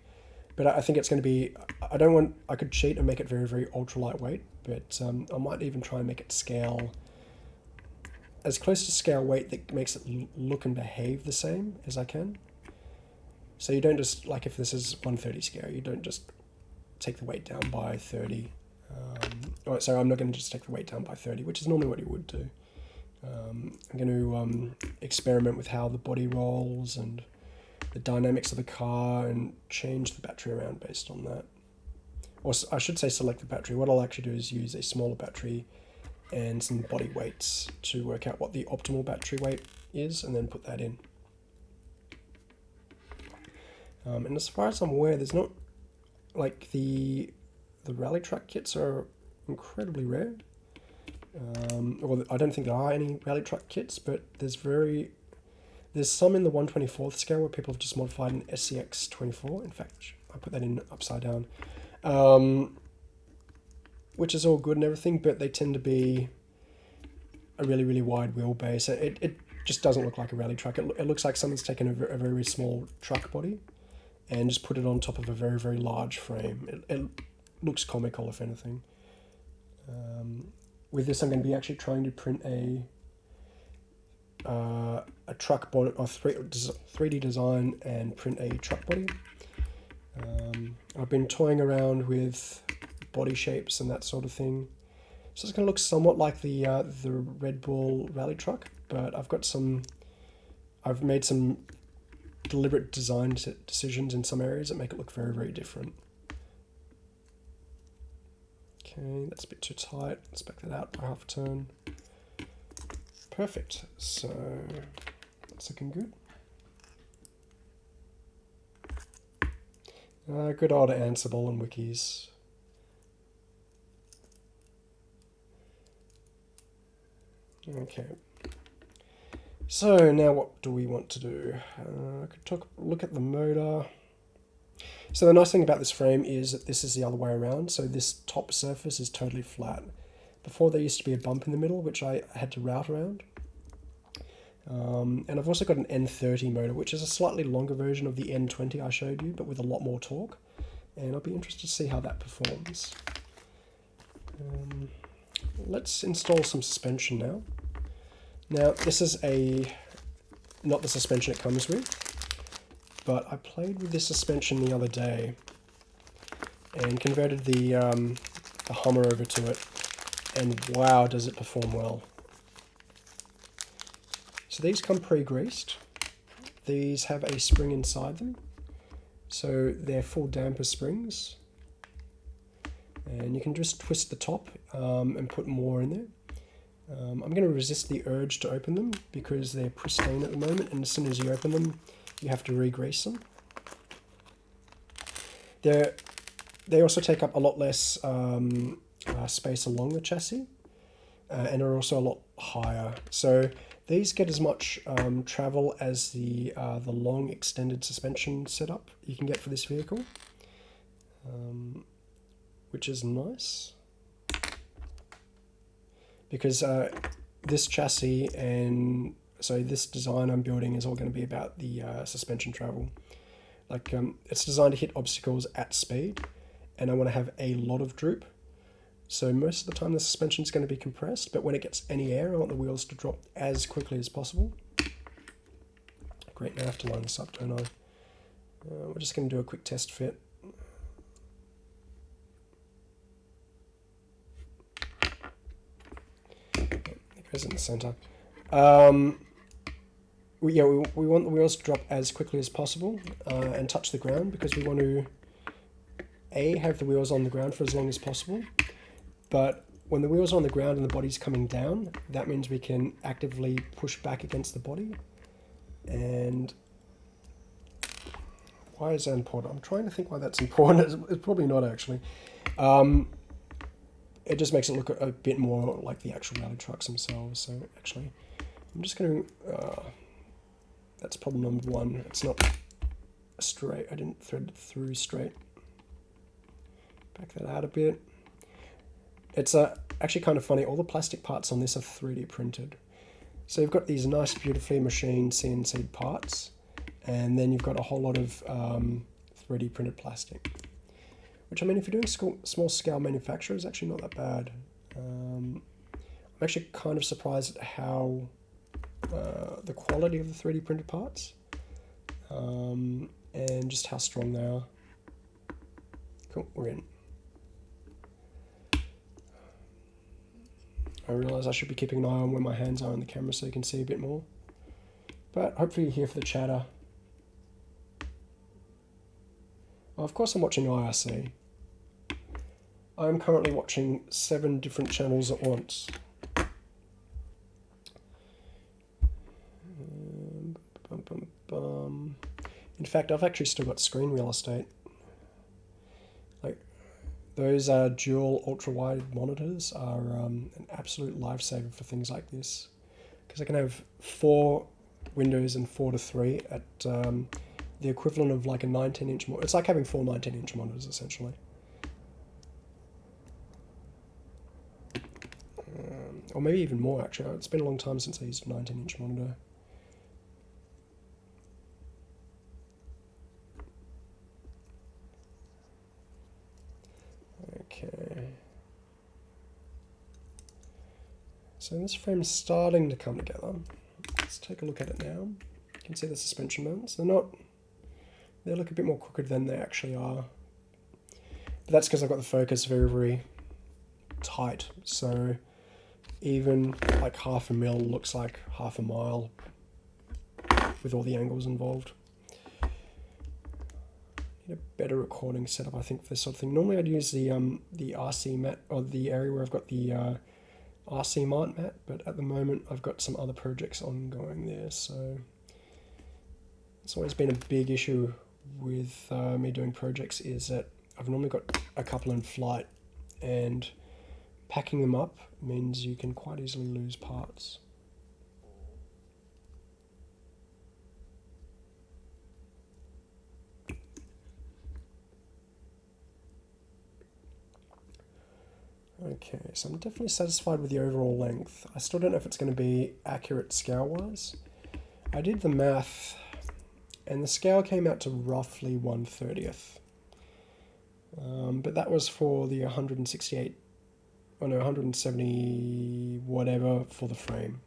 But I think it's going to be. I don't want. I could cheat and make it very very ultra lightweight, but um, I might even try and make it scale as close to scale weight that makes it look and behave the same as I can. So you don't just like if this is 130 scale, you don't just take the weight down by 30 um, oh, sorry, I'm not going to just take the weight down by 30, which is normally what you would do. Um, I'm going to um, experiment with how the body rolls and the dynamics of the car and change the battery around based on that. Or I should say select the battery. What I'll actually do is use a smaller battery and some body weights to work out what the optimal battery weight is and then put that in. Um, and as far as I'm aware, there's not like the the rally track kits are incredibly rare. Um, well, I don't think there are any rally track kits, but there's very there's some in the 124th scale where people have just modified an SCX 24. In fact, I put that in upside down, um, which is all good and everything, but they tend to be a really really wide wheelbase. It it just doesn't look like a rally truck. It, it looks like someone's taken a, a very small truck body and just put it on top of a very very large frame. It, it looks comical if anything. Um, with this, I'm going to be actually trying to print a uh, a truck body or three three D design and print a truck body. Um, I've been toying around with body shapes and that sort of thing. So it's going to look somewhat like the uh, the Red Bull rally truck, but I've got some. I've made some deliberate design decisions in some areas that make it look very very different. Okay, that's a bit too tight. Let's back that out by half a turn. Perfect. So that's looking good. Uh, good old Ansible and wikis. Okay. So now what do we want to do? Uh, I could talk, look at the motor. So the nice thing about this frame is that this is the other way around. So this top surface is totally flat. Before there used to be a bump in the middle, which I had to route around. Um, and I've also got an N30 motor, which is a slightly longer version of the N20 I showed you, but with a lot more torque. And I'll be interested to see how that performs. Um, let's install some suspension now. Now, this is a not the suspension it comes with but I played with this suspension the other day and converted the, um, the Hummer over to it and wow does it perform well. So these come pre-greased. These have a spring inside them. So they're full damper springs. And you can just twist the top um, and put more in there. Um, I'm going to resist the urge to open them because they're pristine at the moment and as soon as you open them you have to re-grease them. They're, they also take up a lot less um, uh, space along the chassis uh, and are also a lot higher. So these get as much um, travel as the, uh, the long extended suspension setup you can get for this vehicle, um, which is nice. Because uh, this chassis and so this design I'm building is all going to be about the uh, suspension travel. Like um, it's designed to hit obstacles at speed and I want to have a lot of droop. So most of the time the suspension is going to be compressed, but when it gets any air, I want the wheels to drop as quickly as possible. Great, now I have to line this up, don't I? Uh, we're just going to do a quick test fit. Goes in the center. Um, we, yeah, we, we want the wheels to drop as quickly as possible uh, and touch the ground because we want to A, have the wheels on the ground for as long as possible, but when the wheels are on the ground and the body's coming down, that means we can actively push back against the body. And why is that important? I'm trying to think why that's important. It's, probably not actually. Um, it just makes it look a, bit more like the actual rally trucks themselves. So actually, I'm just going to... Uh, That's problem number one. It's not straight. I didn't thread it through straight. Back that out a bit. It's uh, actually kind of funny. All the plastic parts on this are 3D printed. So you've got these nice, beautifully machined CNC parts, and then you've got a whole lot of um, 3D printed plastic. Which I mean, if you're doing small scale manufacture, is actually not that bad. Um, I'm actually kind of surprised at how uh, the quality of the 3D printed parts um, and just how strong they are. Cool, we're in. I realise I should be keeping an eye on where my hands are on the camera so you can see a bit more. But hopefully you're here for the chatter. Of course I'm watching IRC. I'm currently watching seven different channels at once. In fact, I've actually still got screen real estate. Like, those uh, dual ultra-wide monitors are um, an absolute lifesaver for things like this. Because I can have four windows and four to three at um, the equivalent of like a 19-inch monitor. It's like having four 19-inch monitors, essentially. Or maybe even more, actually. It's been a long time since I used a 19-inch monitor. Okay. So this frame is starting to come together. Let's take a look at it now. You can see the suspension mounts. They're not, they look a bit more crooked than they actually are. But that's because I've got the focus very, very tight. So even like half a mil looks like half a mile with all the angles involved need a better recording setup, I think, for this sort of thing. Normally I'd use the um, the RC mat, or the area where I've got the uh, RC Mart mat, but at the moment I've got some other projects ongoing there, so it's always been a big issue with uh, me doing projects is that I've normally got a couple in flight, and packing them up means you can quite easily lose parts. Okay, so I'm definitely satisfied with the overall length. I still don't know if it's going to be accurate scale-wise. I did the math, and the scale came out to roughly 1 30th. Um, but that was for the 168, oh no, 170 whatever for the frame.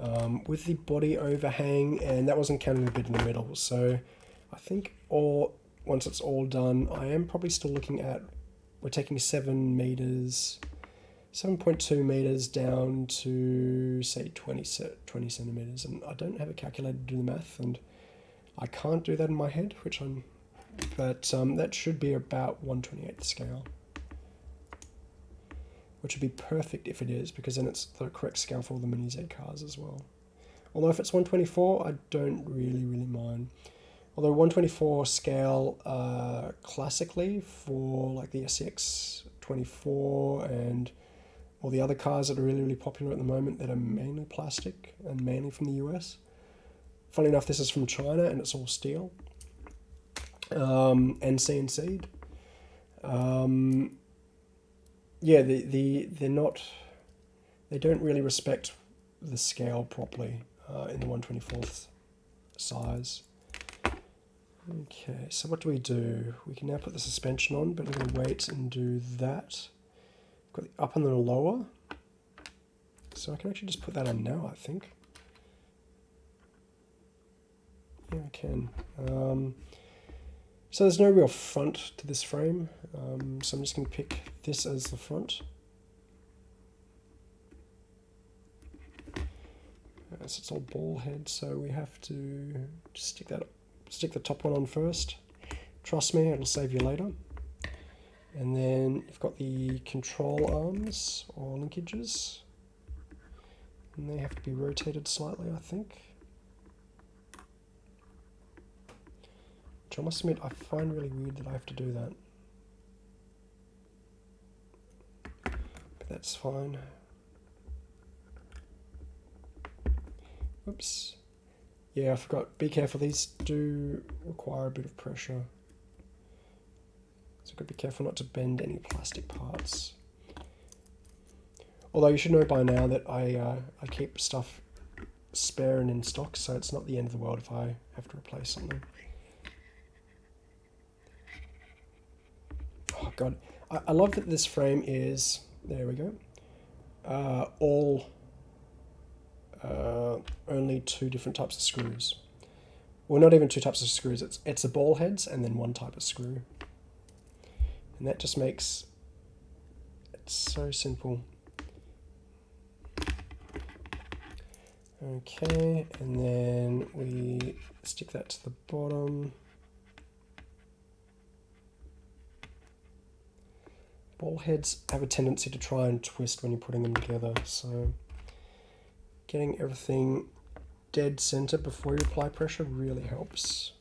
Um, with the body overhang, and that wasn't counting the bit in the middle. So I think all once it's all done, I am probably still looking at we're taking 7 meters, 7.2 meters down to say 20, 20 centimeters. And I don't have a calculator to do the math, and I can't do that in my head, which I'm, but um, that should be about 128th scale. Which would be perfect if it is, because then it's the correct scale for all the Mini Z cars as well. Although if it's 124, I don't really, really mind. Although 124 scale uh, classically for like the SX 24 and all the other cars that are really, really popular at the moment that are mainly plastic and mainly from the US. Funny enough, this is from China and it's all steel um, and CNC'd. Um, yeah, the, the, they're not, they don't really respect the scale properly uh, in the 124th size. Okay, so what do we do? We can now put the suspension on, but I'm going to wait and do that. Got the up and the lower. So I can actually just put that on now, I think. Yeah, I can. Um, so there's no real front to this frame, um, so I'm just going to pick this as the front. Uh, so it's all ball head, so we have to stick that stick the top one on first. Trust me, it'll save you later. And then you've got the control arms or linkages. And they have to be rotated slightly, I think. Which I must admit, I find really weird that I have to do that. That's fine. Oops. yeah, I forgot. Be careful. These do require a bit of pressure. So got to be careful not to bend any plastic parts. Although you should know by now that I uh, I keep stuff spare and in stock, so it's not the end of the world if I have to replace something. Oh god, I, I love that this frame is there. We go. Uh, all uh, only two different types of screws. Well, not even two types of screws. It's it's the ball heads and then one type of screw, and that just makes it so simple. Okay, and then we stick that to the bottom. Ball heads have a tendency to try and twist when you're putting them together, so getting everything dead center before you apply pressure really helps.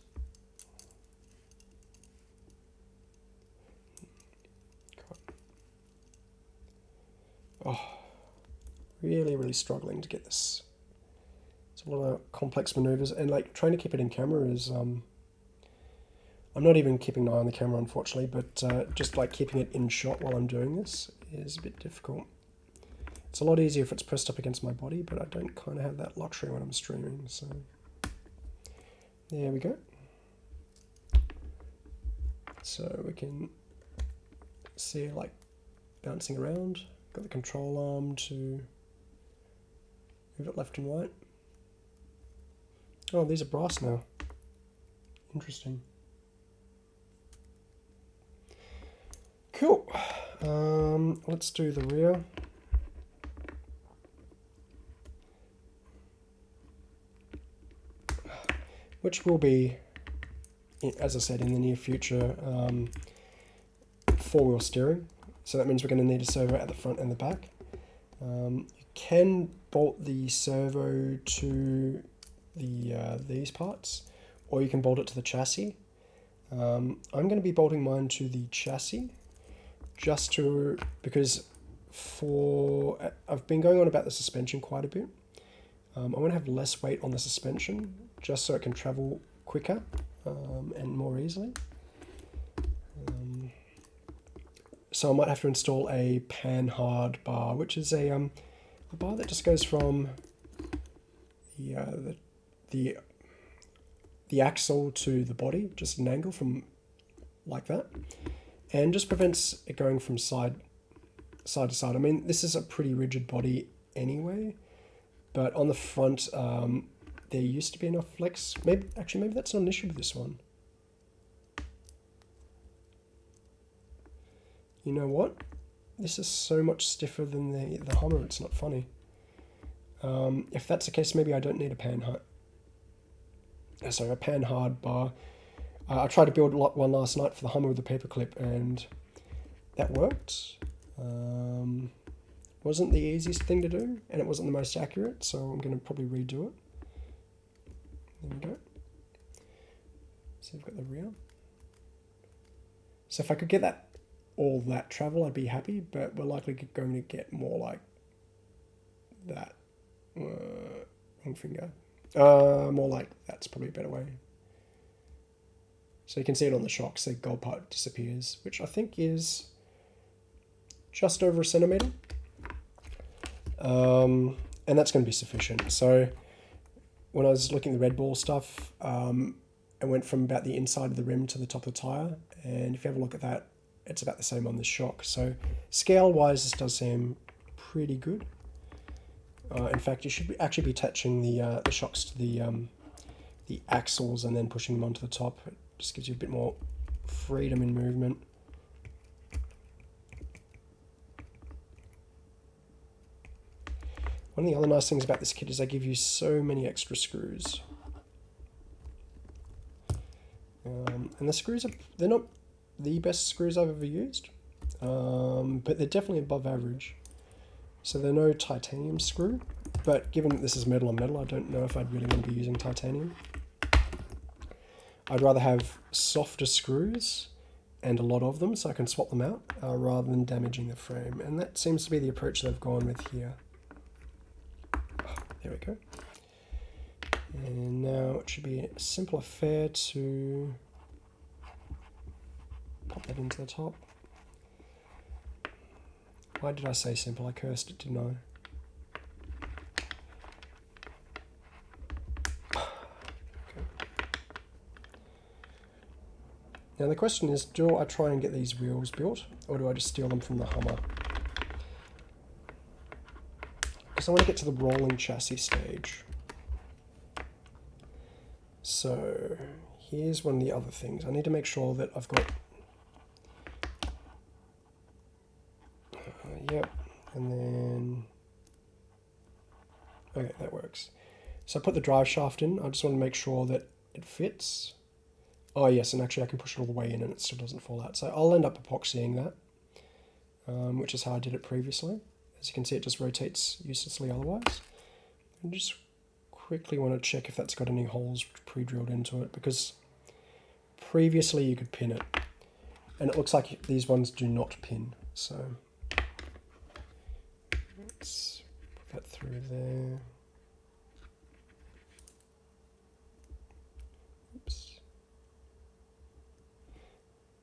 Oh, really, really struggling to get this. It's a lot of complex maneuvers, and like trying to keep it in camera is. Um, I'm not even keeping an eye on the camera, unfortunately, but uh, just like keeping it in shot while I'm doing this is a bit difficult. It's a lot easier if it's pressed up against my body, but I don't kind of have that luxury when I'm streaming, so there we go. So we can see like bouncing around. Got the control arm to move it left and right. Oh, these are brass now. Interesting. Cool. Um, let's do the rear. which will be, as I said, in the near future, um, four-wheel steering. So that means we're going to need a servo at the front and the back. Um, you can bolt the servo to the uh, these parts, or you can bolt it to the chassis. Um, I'm going to be bolting mine to the chassis, just to because for I've been going on about the suspension quite a bit. Um, I want to have less weight on the suspension just so it can travel quicker um, and more easily. Um, so I might have to install a Panhard bar, which is a, um, a bar that just goes from the, uh, the, the, the axle to the body, just an angle from like that, and just prevents it going from side side to side. I mean, this is a pretty rigid body anyway, but on the front, um, there used to be enough flex. Maybe Actually, maybe that's not an issue with this one. You know what? This is so much stiffer than the, the Hummer, it's not funny. Um, if that's the case, maybe I don't need a Panhard. Uh, sorry, a Panhard bar. Uh, I tried to build one last night for the Hummer with a paperclip, and that worked. Um, wasn't the easiest thing to do, and it wasn't the most accurate, so I'm going to probably redo it. There we go. So we've got the rear. So if I could get that all that travel, I'd be happy, but we're likely going to get more like that. Uh, wrong finger. Uh, more like that's probably a better way. So you can see it on the shocks, the gold part disappears, which I think is just over a centimeter. Um, and that's going to be sufficient. So when I was looking at the Red Bull stuff, um, it went from about the inside of the rim to the top of the tyre. And if you have a look at that, it's about the same on the shock. So scale-wise, this does seem pretty good. Uh, in fact, you should be, actually be attaching the, uh, the shocks to the, um, the axles and then pushing them onto the top. It just gives you a bit more freedom in movement. One of the other nice things about this kit is they give you so many extra screws. Um, and the screws, are, they're not the best screws I've ever used, um, but they're definitely above average. So they're no titanium screw, but given that this is metal on metal, I don't know if I'd really want to be using titanium. I'd rather have softer screws and a lot of them so I can swap them out uh, rather than damaging the frame. And that seems to be the approach they've gone with here. There we go. And now it should be a simple affair to pop that into the top. Why did I say simple? I cursed it, didn't I? Now the question is, do I try and get these wheels built, or do I just steal them from the Hummer? Because I want to get to the rolling chassis stage. So here's one of the other things. I need to make sure that I've got... Uh, yep, and then... Okay, that works. So I put the drive shaft in. I just want to make sure that it fits. Oh yes, and actually I can push it all the way in and it still doesn't fall out. So I'll end up epoxying that, um, which is how I did it previously. As you can see, it just rotates uselessly otherwise. I just quickly want to check if that's got any holes pre-drilled into it, because previously you could pin it, and it looks like these ones do not pin. So let's put that through there.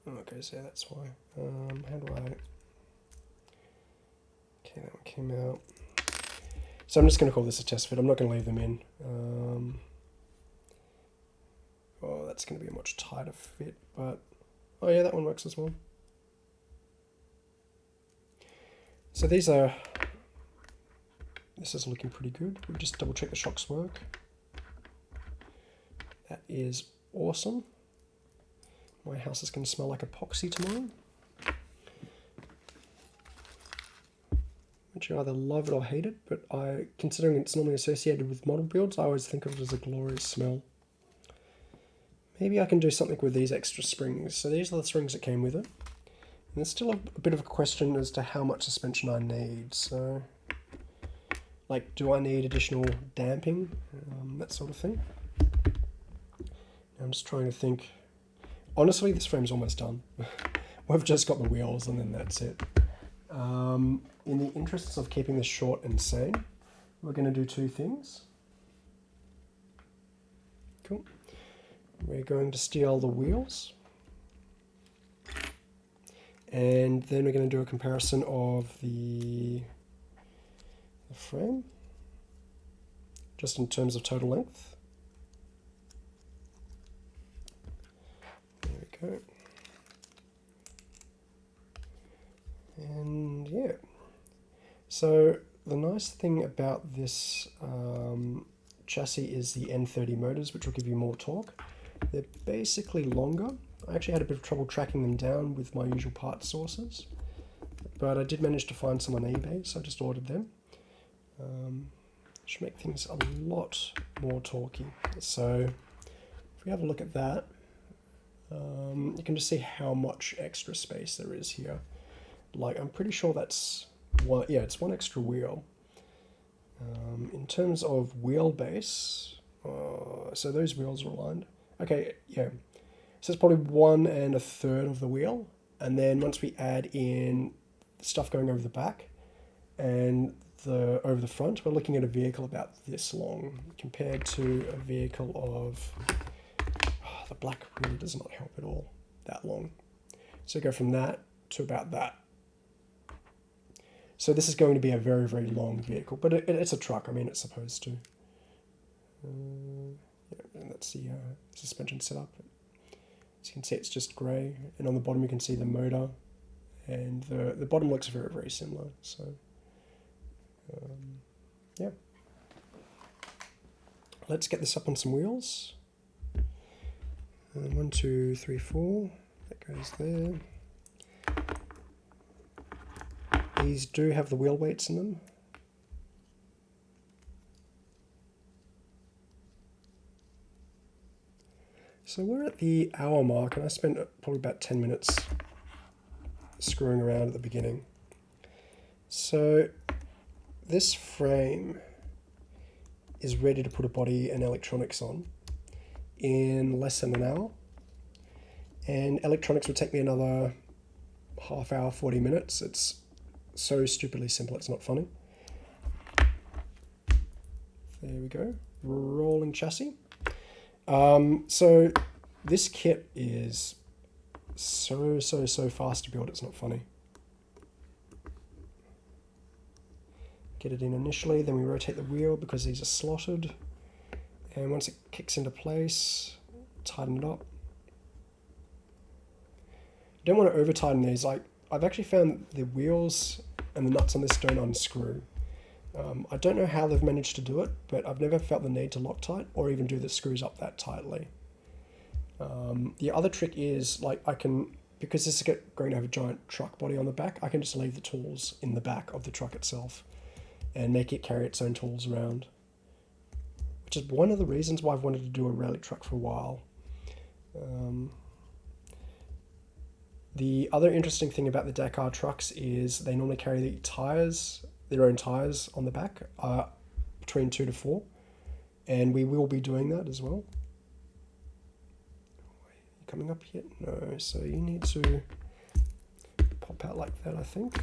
Okay, so that's why. Um, how do I... Okay, that one came out. So I'm just going to call this a test fit. I'm not going to leave them in. Um, oh, that's going to be a much tighter fit, but... Oh yeah, that one works as well. So these are... This is looking pretty good. We'll just double check the shocks work. That is awesome. My house is going to smell like epoxy tomorrow. Which you either love it or hate it, but I, considering it's normally associated with model builds, I always think of it as a glorious smell. Maybe I can do something with these extra springs. So these are the springs that came with it. And there's still a, a bit of a question as to how much suspension I need. So, like, do I need additional damping? Um, that sort of thing. I'm just trying to think honestly, this frame's almost done. We've just got the wheels and then that's it. Um, in the interests of keeping this short and sane, we're going to do two things. Cool. We're going to steal the wheels. And then we're going to do a comparison of the, the frame, just in terms of total length. Okay. And yeah. So the nice thing about this um, chassis is the N30 motors, which will give you more torque. They're basically longer. I actually had a bit of trouble tracking them down with my usual part sources, but I did manage to find some on eBay, so I just ordered them. Um, should make things a lot more torquey. So if we have a look at that, um, you can just see how much extra space there is here. Like, I'm pretty sure that's one, yeah, it's one extra wheel. Um, in terms of wheelbase, uh, so those wheels are aligned. Okay, yeah. So it's probably one and a third of the wheel. And then once we add in stuff going over the back and the over the front, we're looking at a vehicle about this long compared to a vehicle of the black really does not help at all that long. So go from that to about that. So this is going to be a very, very long vehicle, but it, it's a truck. I mean, it's supposed to. Uh, yeah, that's the uh, suspension setup. As you can see, it's just grey, and on the bottom you can see the motor, and the the bottom looks very, very similar. So, um, yeah. Let's get this up on some wheels. And one, two, three, four. That goes there. These do have the wheel weights in them. So we're at the hour mark and I spent probably about 10 minutes screwing around at the beginning. So this frame is ready to put a body and electronics on in less than an hour. And electronics would take me another half hour, 40 minutes. It's so stupidly simple, it's not funny. There we go. rolling chassis. Um, so this kit is so, so, so fast to build, it's not funny. Get it in initially, then we rotate the wheel because these are slotted. And once it kicks into place, tighten it up. don't want to over tighten these. Like I've actually found the wheels and the nuts on this don't unscrew. Um, I don't know how they've managed to do it, but I've never felt the need to Loctite or even do the screws up that tightly. Um, the other trick is like I can, because this is going to have a giant truck body on the back, I can just leave the tools in the back of the truck itself and make it carry its own tools around. Which is one of the reasons why I've wanted to do a rally truck for a while. Um, the other interesting thing about the Dakar trucks is they normally carry the tires, their own tires on the back, uh, between two to four, and we will be doing that as well. Coming up yet? No, so you need to pop out like that, I think.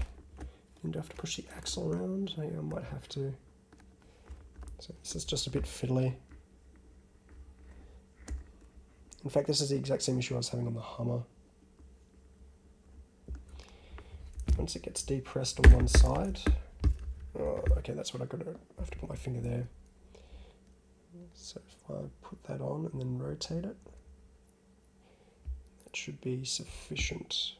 You have to push the axle around. I might have to. So this is just a bit fiddly. In fact, this is the exact same issue I was having on the Hummer. once it gets depressed on one side. Oh, okay, that's what I got to I have to put my finger there. So if I put that on and then rotate it, that should be sufficient.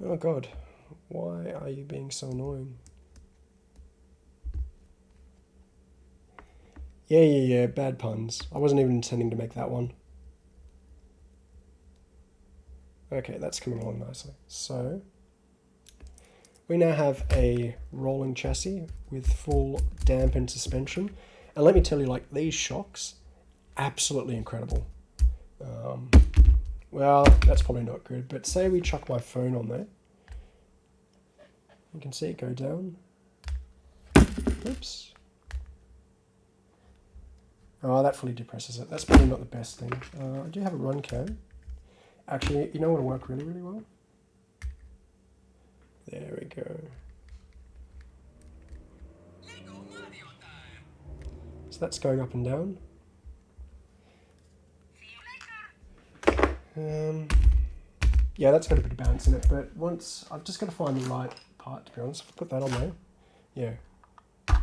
Oh god, why are you being so annoying? Yeah, yeah, yeah, bad puns. I wasn't even intending to make that one. Okay, that's coming along nicely. So, we now have a rolling chassis with full dampened suspension. And let me tell you, like, these shocks, absolutely incredible. Um, well, that's probably not good, but say we chuck my phone on there. You can see it go down. Oops. Oh, that fully depresses it. That's probably not the best thing. Uh, I do have a run cam. Actually, you know what will work really, really well? There we go. So that's going up and down. Um, yeah, that's got a bit of bounce in it, but once I've just got to find the right part to be honest. Put that on there. Yeah.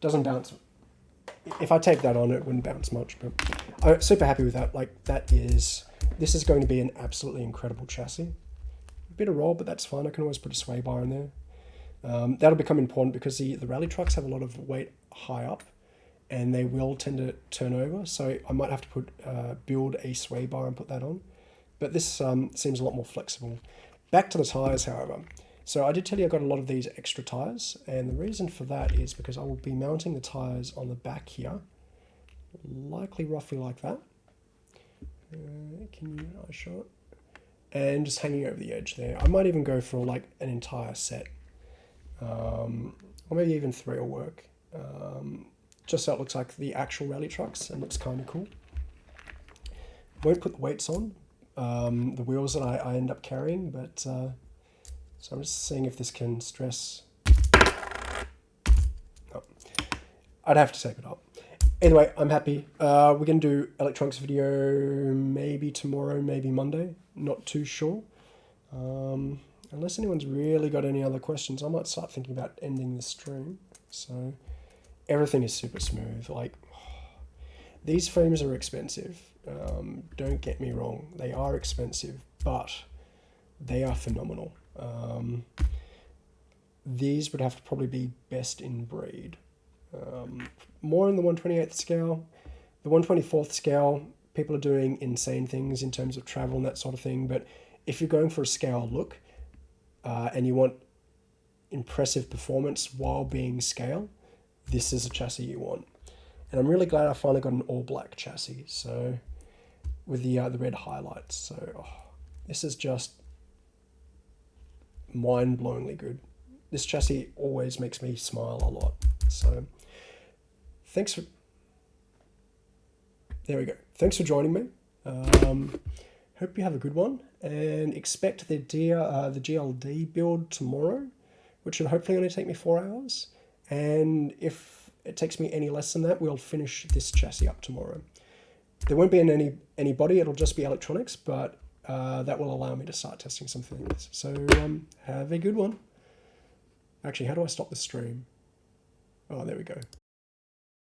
Doesn't bounce if I tape that on, it wouldn't bounce much, but I'm super happy with that. Like that is, this is going to be an absolutely incredible chassis. A bit of roll, but that's fine. I can always put a sway bar in there. Um, that'll become important because the, the rally trucks have a lot of weight high up and they will tend to turn over. So I might have to put uh, build a sway bar and put that on. But this um, seems a lot more flexible. Back to the tires, however. So I did tell you I got a lot of these extra tires and the reason for that is because I will be mounting the tires on the back here, likely roughly like that. Uh, can you I show it? And just hanging over the edge there. I might even go for like an entire set. Um, or maybe even three will work. Um, just so it looks like the actual rally trucks and looks kind of cool. Won't put the weights on, um, the wheels that I, I end up carrying, but uh, so I'm just seeing if this can stress. Oh. I'd have to tape it up. Anyway, I'm happy. Uh, we're going to do electronics video maybe tomorrow, maybe Monday. Not too sure. Um, unless anyone's really got any other questions, I might start thinking about ending the stream. So everything is super smooth. Like these frames are expensive. Um, don't get me wrong, they are expensive, but they are phenomenal. Um, these would have to probably be best in breed. Um, more in the 128th scale. The 124th scale, people are doing insane things in terms of travel and that sort of thing. But if you're going for a scale look uh, and you want impressive performance while being scale, this is a chassis you want. And I'm really glad I finally got an all black chassis. So with the uh, the red highlights. So oh, this is just mind-blowingly good. This chassis always makes me smile a lot. So thanks for, there we go. Thanks for joining me. Um, hope you have a good one and expect the, D, uh, the GLD build tomorrow, which should hopefully only take me four hours. And if it takes me any less than that, we'll finish this chassis up tomorrow. There won't be any, any body, it'll just be electronics, but uh, that will allow me to start testing some things. So um, have a good one. Actually, how do I stop the stream? Oh, there we go.